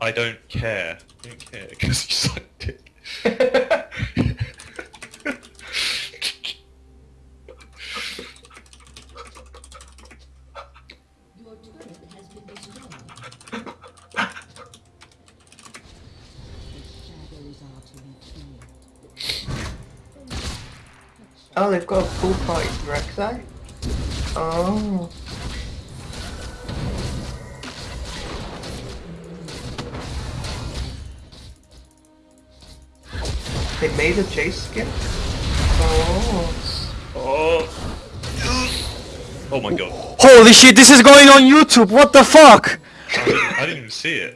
I don't care. I don't care because you suck dick. Oh, they've got a full party Rek'Sai? Oh. They made a Chase skin? Oh. Oh. Oh my god. Holy shit, this is going on YouTube, what the fuck? I didn't, I didn't even see it.